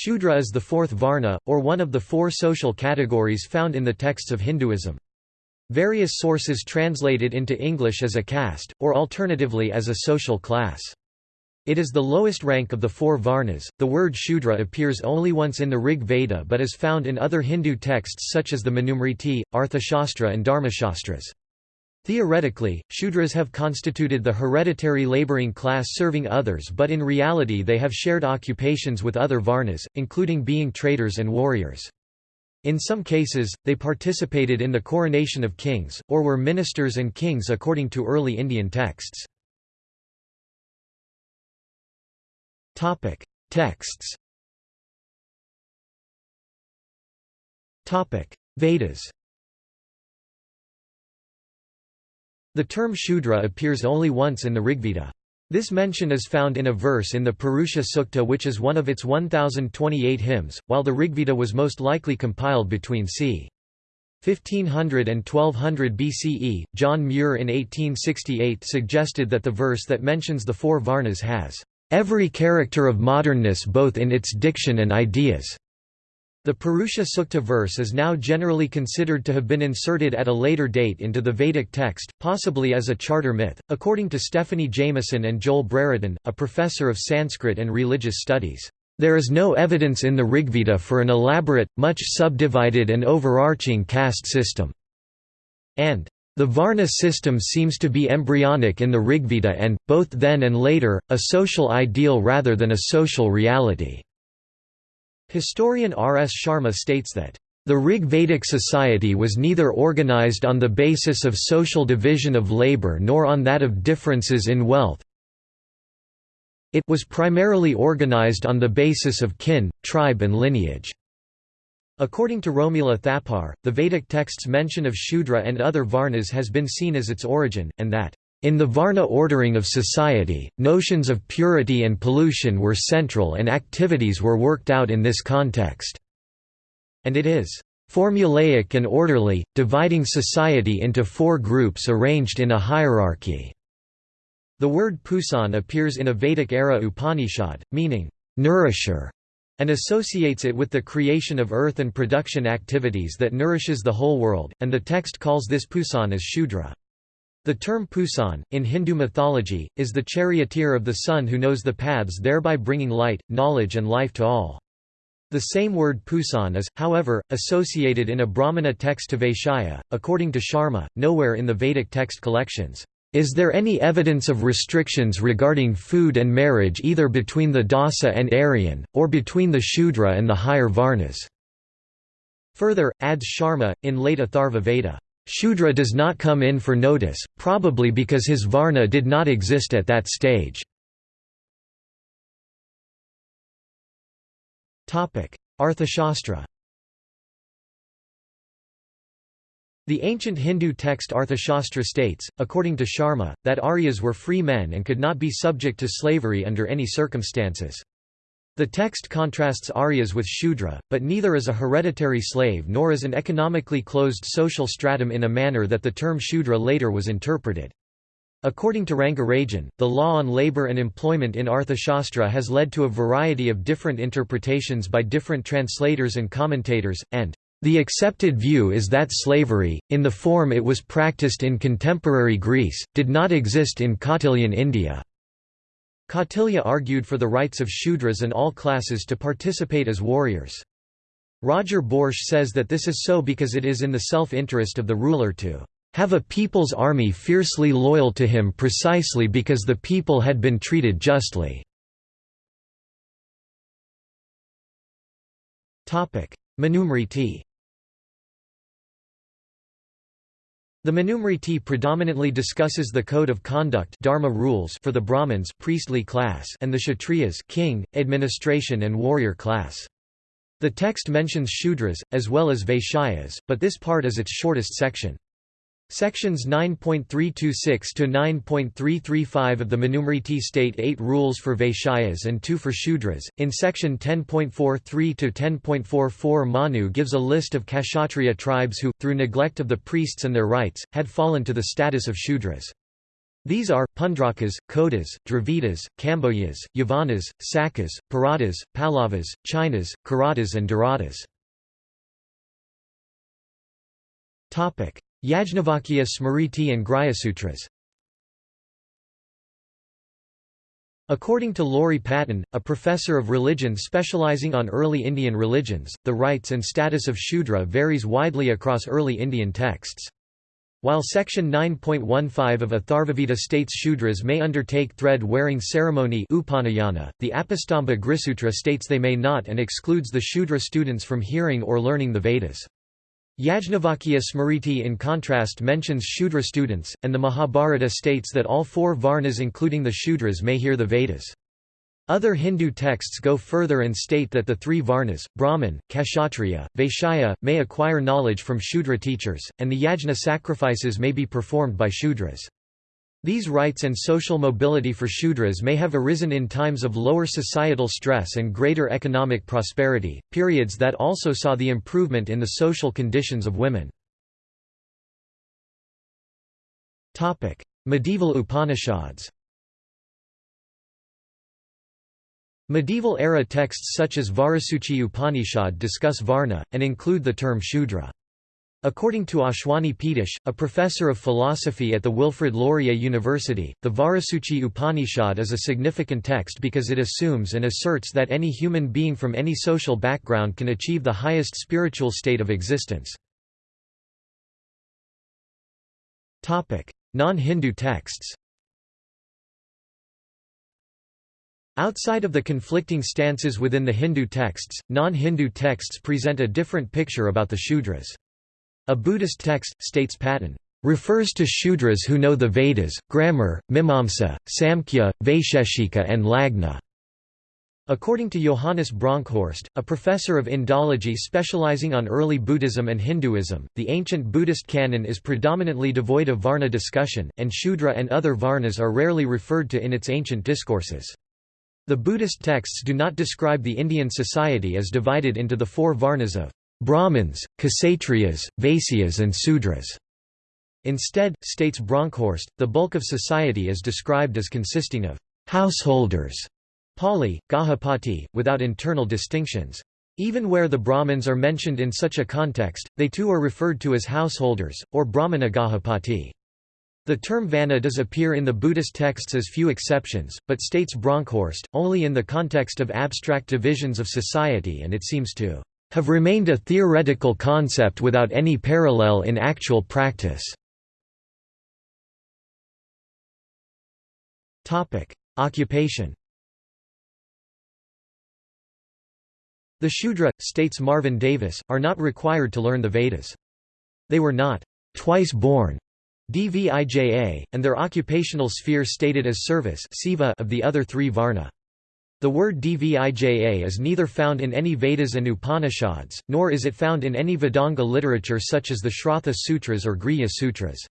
Shudra is the fourth Varna, or one of the four social categories found in the texts of Hinduism. Various sources translate it into English as a caste, or alternatively as a social class. It is the lowest rank of the four Varnas. The word Shudra appears only once in the Rig Veda but is found in other Hindu texts such as the Manusmriti, Arthashastra, and Dharmashastras. Theoretically, Shudras have constituted the hereditary laboring class serving others but in reality they have shared occupations with other Varnas, including being traders and warriors. In some cases, they participated in the coronation of kings, or were ministers and kings according to early Indian texts. Texts Vedas The term Shudra appears only once in the Rigveda. This mention is found in a verse in the Purusha Sukta which is one of its 1028 hymns, while the Rigveda was most likely compiled between c. 1500 and 1200 BCE. John Muir in 1868 suggested that the verse that mentions the four Varnas has every character of modernness both in its diction and ideas. The Purusha Sukta verse is now generally considered to have been inserted at a later date into the Vedic text, possibly as a charter myth, according to Stephanie Jameson and Joel Brereton, a professor of Sanskrit and religious studies. There is no evidence in the Rigveda for an elaborate, much subdivided and overarching caste system. And the Varna system seems to be embryonic in the Rigveda and, both then and later, a social ideal rather than a social reality. Historian R. S. Sharma states that, "...the Rig Vedic society was neither organized on the basis of social division of labor nor on that of differences in wealth it was primarily organized on the basis of kin, tribe and lineage." According to Romila Thapar, the Vedic text's mention of Shudra and other Varnas has been seen as its origin, and that in the Varna ordering of society, notions of purity and pollution were central and activities were worked out in this context. And it is formulaic and orderly, dividing society into four groups arranged in a hierarchy. The word pusan appears in a Vedic-era Upanishad, meaning, nourisher, and associates it with the creation of earth and production activities that nourishes the whole world, and the text calls this pusan as Shudra. The term Pusan, in Hindu mythology, is the charioteer of the sun who knows the paths thereby bringing light, knowledge and life to all. The same word Pusan is, however, associated in a Brahmana text to Vaishya, according to Sharma, nowhere in the Vedic text collections. Is there any evidence of restrictions regarding food and marriage either between the Dasa and Aryan, or between the Shudra and the higher Varnas? Further, adds Sharma, in late Atharva Veda, Shudra does not come in for notice, probably because his Varna did not exist at that stage. Arthashastra The ancient Hindu text Arthashastra states, according to Sharma, that Aryas were free men and could not be subject to slavery under any circumstances. The text contrasts Aryas with Shudra, but neither is a hereditary slave nor is an economically closed social stratum in a manner that the term Shudra later was interpreted. According to Rangarajan, the law on labor and employment in Arthashastra has led to a variety of different interpretations by different translators and commentators, and the accepted view is that slavery, in the form it was practiced in contemporary Greece, did not exist in Kautilyan India. Kautilya argued for the rights of Shudras and all classes to participate as warriors. Roger Boesche says that this is so because it is in the self-interest of the ruler to have a people's army fiercely loyal to him precisely because the people had been treated justly. Manusmriti The Manusmriti predominantly discusses the code of conduct dharma rules for the Brahmins priestly class and the Kshatriyas king, administration and warrior class. The text mentions Shudras, as well as Vaishyas, but this part is its shortest section. Sections 9.326 to 9.335 of the Manusmriti state 8 rules for Vaishyas and 2 for Shudras. In section 10.43 to 10.44 Manu gives a list of Kshatriya tribes who, through neglect of the priests and their rites, had fallen to the status of Shudras. These are, Pundrakas, Kodas, Dravidas, Kambojas, Yavanas, Sakas, Paradas, Pallavas, Chinas, Kiratas and Daradas. Yajnavalkya Smriti and Grhyasutras According to Laurie Patton, a professor of religion specializing on early Indian religions, the rights and status of Shudra varies widely across early Indian texts. While section 9.15 of Atharvaveda states Shudras may undertake thread-wearing ceremony upanayana, the Apastamba Grisutra states they may not and excludes the Shudra students from hearing or learning the Vedas. Yajnavalkya Smriti in contrast mentions Shudra students, and the Mahabharata states that all four Varnas including the Shudras may hear the Vedas. Other Hindu texts go further and state that the three Varnas, Brahman, Kshatriya, Vaishya, may acquire knowledge from Shudra teachers, and the yajna sacrifices may be performed by Shudras. These rights and social mobility for Shudras may have arisen in times of lower societal stress and greater economic prosperity, periods that also saw the improvement in the social conditions of women. Medieval Upanishads Medieval-era texts such as Vajrasuchi Upanishad discuss Varna, and include the term Shudra. According to Ashwani Peetush, a professor of philosophy at the Wilfrid Laurier University, the Vajrasuchi Upanishad is a significant text because it assumes and asserts that any human being from any social background can achieve the highest spiritual state of existence. Non-Hindu texts Outside of the conflicting stances within the Hindu texts, non-Hindu texts present a different picture about the Shudras. A Buddhist text, states Patton, refers to Shudras who know the Vedas, grammar, Mimamsa, Samkhya, Vaisheshika and Lagna. According to Johannes Bronkhorst, a professor of Indology specializing on early Buddhism and Hinduism, the ancient Buddhist canon is predominantly devoid of Varna discussion, and Shudra and other Varnas are rarely referred to in its ancient discourses. The Buddhist texts do not describe the Indian society as divided into the four Varnas of Brahmins, Kshatriyas, Vaisyas and Sudras. Instead, states Bronkhorst, the bulk of society is described as consisting of householders, Pali, Gahapati, without internal distinctions. Even where the Brahmins are mentioned in such a context, they too are referred to as householders, or Brahmana Gahapati. The term Varna does appear in the Buddhist texts as few exceptions, but states Bronkhorst, only in the context of abstract divisions of society and it seems to have remained a theoretical concept without any parallel in actual practice. Occupation The Shudra, states Marvin Davis, are not required to learn the Vedas. They were not twice born Dvija, and their occupational sphere stated as service of the other three Varna. The word Dvija is neither found in any Vedas and Upanishads, nor is it found in any Vedanga literature such as the Shrauta Sutras or Grihya Sutras.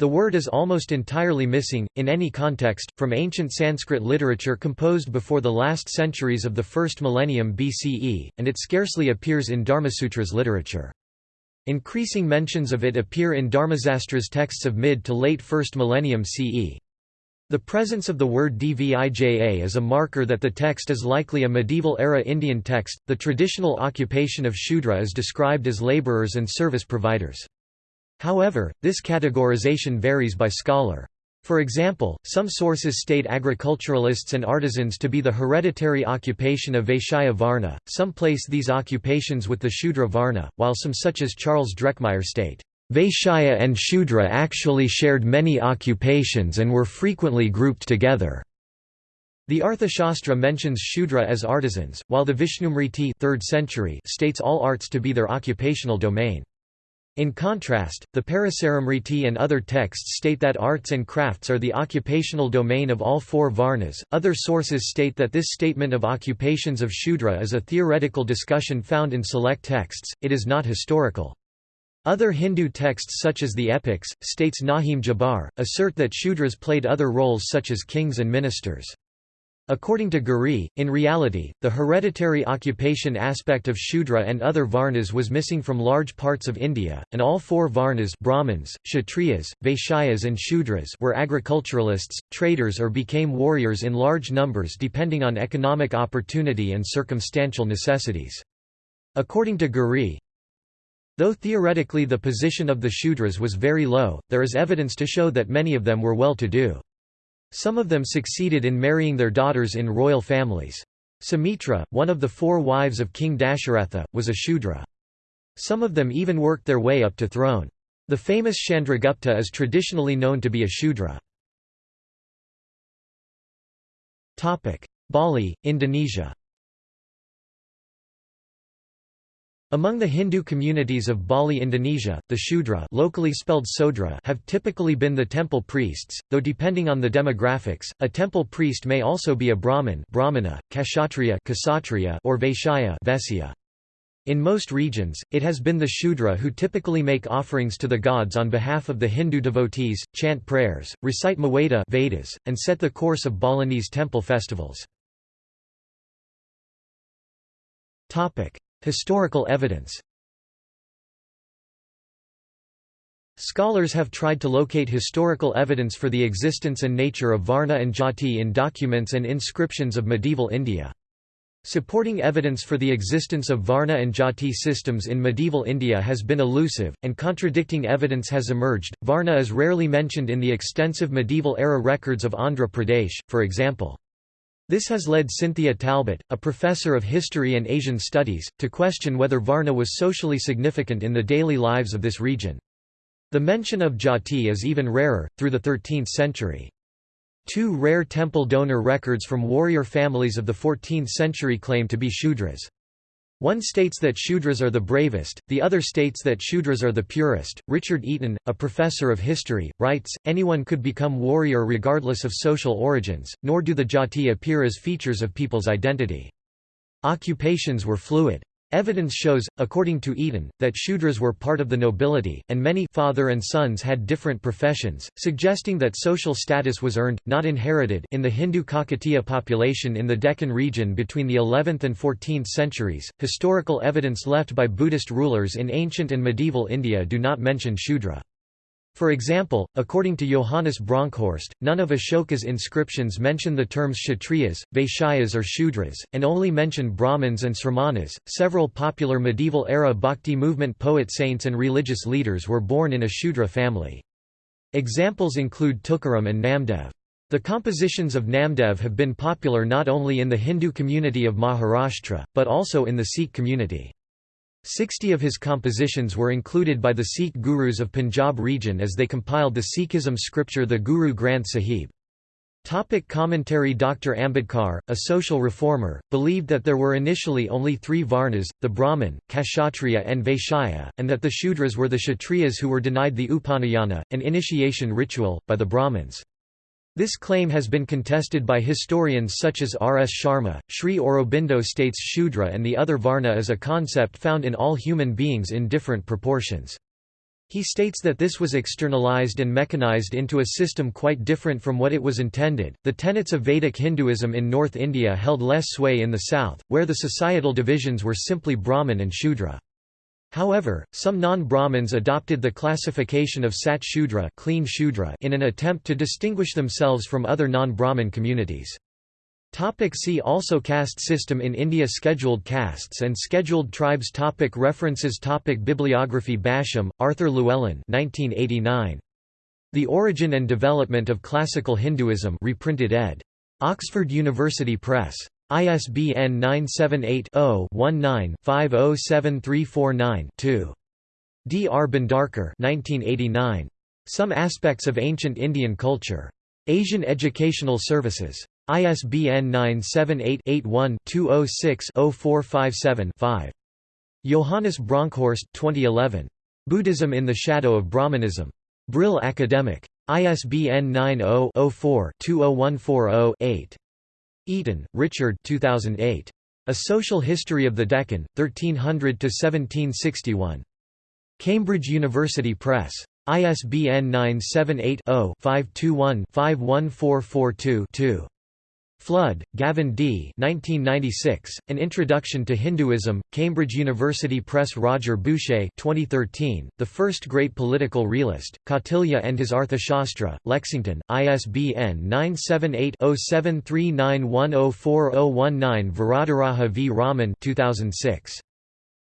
The word is almost entirely missing, in any context, from ancient Sanskrit literature composed before the last centuries of the first millennium BCE, and it scarcely appears in Dharmasutras literature. Increasing mentions of it appear in Dharmasastra's texts of mid to late 1st millennium CE. The presence of the word dvija is a marker that the text is likely a medieval-era Indian text. The traditional occupation of Shudra is described as laborers and service providers. However, this categorization varies by scholar. For example, some sources state agriculturalists and artisans to be the hereditary occupation of Vaishya Varna, some place these occupations with the Shudra Varna, while some such as Charles Drekmeier state, Vaishya and Shudra actually shared many occupations and were frequently grouped together. The Arthashastra mentions Shudra as artisans, while the Vishnusmriti 3rd century states all arts to be their occupational domain. In contrast, the Parasarasmriti and other texts state that arts and crafts are the occupational domain of all four Varnas. Other sources state that this statement of occupations of Shudra is a theoretical discussion found in select texts, it is not historical. Other Hindu texts such as the epics, states Naheem Jabbar, assert that Shudras played other roles such as kings and ministers. According to Giri, in reality, the hereditary occupation aspect of Shudra and other Varnas was missing from large parts of India, and all four Varnas Brahmins, Kshatriyas, Vaishyas and Shudras were agriculturalists, traders or became warriors in large numbers depending on economic opportunity and circumstantial necessities. According to Giri, Though theoretically the position of the Shudras was very low, there is evidence to show that many of them were well-to-do. Some of them succeeded in marrying their daughters in royal families. Sumitra, one of the four wives of King Dasharatha, was a Shudra. Some of them even worked their way up to throne. The famous Chandragupta is traditionally known to be a Shudra. Bali, Indonesia Among the Hindu communities of Bali Indonesia, the Shudra locally spelled Sodra have typically been the temple priests, though depending on the demographics, a temple priest may also be a Brahmin Brahmana, Kshatriya or Vaishya Vesya. In most regions, it has been the Shudra who typically make offerings to the gods on behalf of the Hindu devotees, chant prayers, recite Maweda Vedas, and set the course of Balinese temple festivals. Historical evidence Scholars have tried to locate historical evidence for the existence and nature of Varna and Jati in documents and inscriptions of medieval India. Supporting evidence for the existence of Varna and Jati systems in medieval India has been elusive, and contradicting evidence has emerged. Varna is rarely mentioned in the extensive medieval era records of Andhra Pradesh, for example. This has led Cynthia Talbot, a professor of history and Asian studies, to question whether Varna was socially significant in the daily lives of this region. The mention of Jati is even rarer, through the 13th century. Two rare temple donor records from warrior families of the 14th century claim to be Shudras. One states that Shudras are the bravest, the other states that Shudras are the purest. Richard Eaton, a professor of history, writes Anyone could become warrior regardless of social origins, nor do the jati appear as features of people's identity. Occupations were fluid. Evidence shows, according to Eaton, that Shudras were part of the nobility, and many father and sons had different professions, suggesting that social status was earned, not inherited in the Hindu Kakatiya population in the Deccan region between the 11th and 14th centuries. Historical evidence left by Buddhist rulers in ancient and medieval India do not mention Shudra. For example, according to Johannes Bronkhorst, none of Ashoka's inscriptions mention the terms Kshatriyas, Vaishyas, or Shudras, and only mention Brahmins and Sramanas. Several popular medieval era bhakti movement poet saints and religious leaders were born in a Shudra family. Examples include Tukaram and Namdev. The compositions of Namdev have been popular not only in the Hindu community of Maharashtra, but also in the Sikh community. Sixty of his compositions were included by the Sikh gurus of Punjab region as they compiled the Sikhism scripture the Guru Granth Sahib. Topic commentary Dr. Ambedkar, a social reformer, believed that there were initially only three Varnas, the Brahmin, Kshatriya and Vaishya, and that the Shudras were the Kshatriyas who were denied the Upanayana, an initiation ritual, by the Brahmins. This claim has been contested by historians such as R. S. Sharma. Sri Aurobindo states Shudra and the other Varna is a concept found in all human beings in different proportions. He states that this was externalized and mechanized into a system quite different from what it was intended. The tenets of Vedic Hinduism in North India held less sway in the south, where the societal divisions were simply Brahmin and Shudra. However, some non-Brahmins adopted the classification of Sat Shudra, clean Shudra in an attempt to distinguish themselves from other non-Brahmin communities. Topic see also Caste system in India Scheduled castes and scheduled tribes topic References topic Bibliography Basham, Arthur Llewellyn 1989. The Origin and Development of Classical Hinduism reprinted ed. Oxford University Press. ISBN 978-0-19-507349-2. D. R. Bhandarkar 1989. Some Aspects of Ancient Indian Culture. Asian Educational Services. ISBN 978-81-206-0457-5. Johannes Bronkhorst 2011. Buddhism in the Shadow of Brahmanism. Brill Academic. ISBN 90 4 20140 8 Eaton, Richard 2008. A Social History of the Deccan, 1300–1761. Cambridge University Press. ISBN 978 0 521 51442 2. Flood, Gavin D. 1996, An Introduction to Hinduism, Cambridge University Press Roger Boesche 2013, The First Great Political Realist, Kautilya and His Arthashastra, Lexington, ISBN 978-0739104019 Varadaraja v. Raman 2006.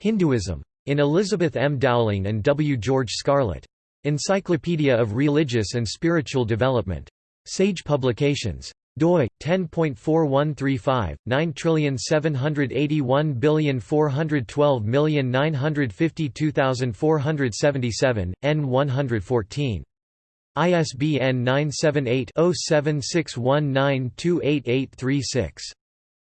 Hinduism. In Elizabeth M. Dowling and W. George Scarlett. Encyclopedia of Religious and Spiritual Development. Sage Publications doi 10.4135 9781412952477 n 114 ISBN 978-0761928836.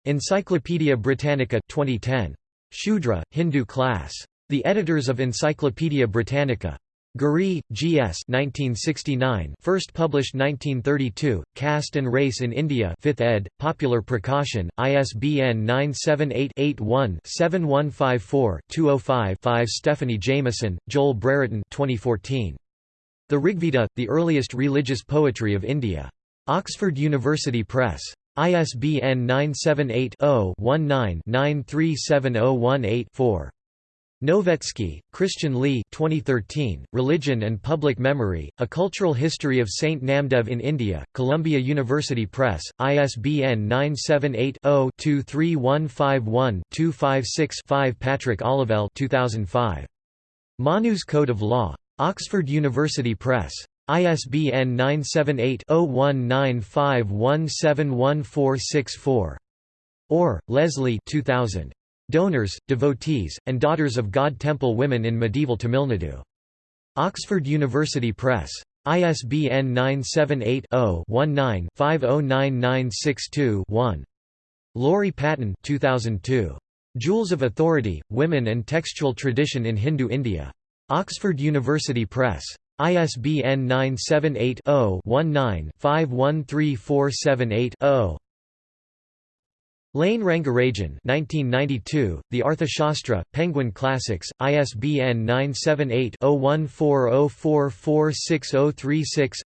Encyclopædia Britannica 2010. Shudra, Hindu class. The editors of Encyclopædia Britannica. Ghurye, G. S. 1969, first published 1932, Caste and Race in India 5th ed., Popular Prakashan, ISBN 978-81-7154-205-5 Stephanie Jameson, Joel Brereton 2014. The Rigveda, the earliest religious poetry of India. Oxford University Press. ISBN 978 0 19 937018 4. Novetzke, Christian Lee 2013, Religion and Public Memory, A Cultural History of Saint Namdev in India, Columbia University Press, ISBN 978-0-23151-256-5 Patrick Olivelle 2005. Manu's Code of Law. Oxford University Press. ISBN 978 0195171464. Orr, Leslie 2000. Donors, Devotees, and Daughters of God Temple Women in Medieval Tamil Nadu. Oxford University Press. ISBN 978-0-19-509962-1. Laurie Patton 2002. Jewels of Authority, Women and Textual Tradition in Hindu India. Oxford University Press. ISBN 978 0 19 513478 Lane Rangarajan 1992, The Arthashastra, Penguin Classics, ISBN 978-0140446036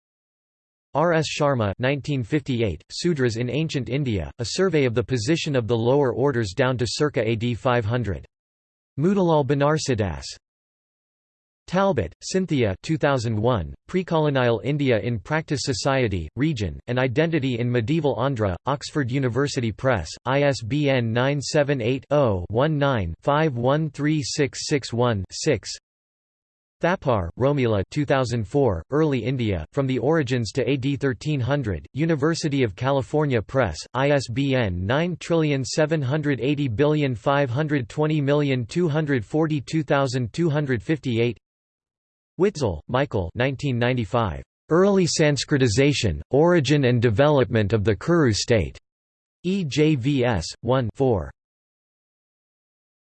R. S. Sharma 1958, Sudras in Ancient India, a survey of the position of the lower orders down to circa AD 500. Motilal Banarsidass Talbot, Cynthia 2001, Precolonial India in Practice Society, Region, and Identity in Medieval Andhra, Oxford University Press, ISBN 978-0-19-513661-6 Thapar, Romila 2004, Early India, From the Origins to AD 1300, University of California Press, ISBN 9780520242258 Witzel, Michael 1995. Early Sanskritization, Origin and Development of the Kuru State. EJVS, 1 4.